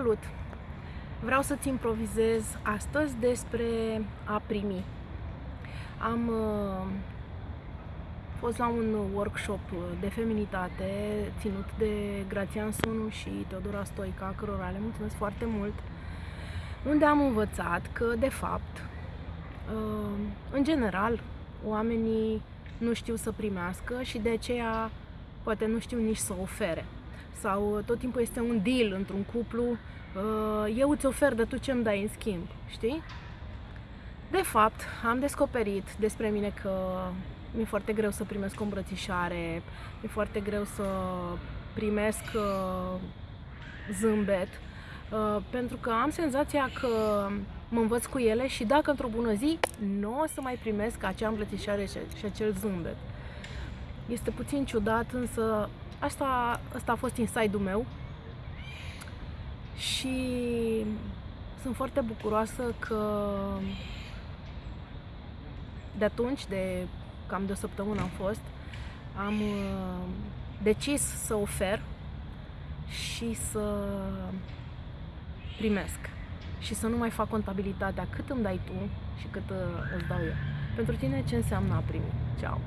Salut! Vreau să-ți improvizez astăzi despre a primi. Am uh, fost la un workshop de feminitate ținut de Grațian Sunu și Teodora Stoica, cărora le mulțumesc foarte mult, unde am învățat că, de fapt, uh, în general, oamenii nu știu să primească și de aceea poate nu știu nici să ofere sau tot timpul este un deal într-un cuplu, uh, eu îți ofer, de tu ce îmi dai în schimb, știi? De fapt, am descoperit despre mine că mi-e foarte greu să primesc o îmbrățișare, mi-e foarte greu să primesc uh, zâmbet, uh, pentru că am senzația că mă învăț cu ele și dacă într-o bună zi nu o să mai primesc acea îmbrățișare și acel zâmbet. Este puțin ciudat, însă Asta, asta a fost inside-ul meu și sunt foarte bucuroasă că de atunci, de cam de o săptămână am fost, am uh, decis să ofer și să primesc și să nu mai fac contabilitatea cât îmi dai tu și cât uh, îți dau eu. Pentru tine ce înseamnă a primi? Ceau!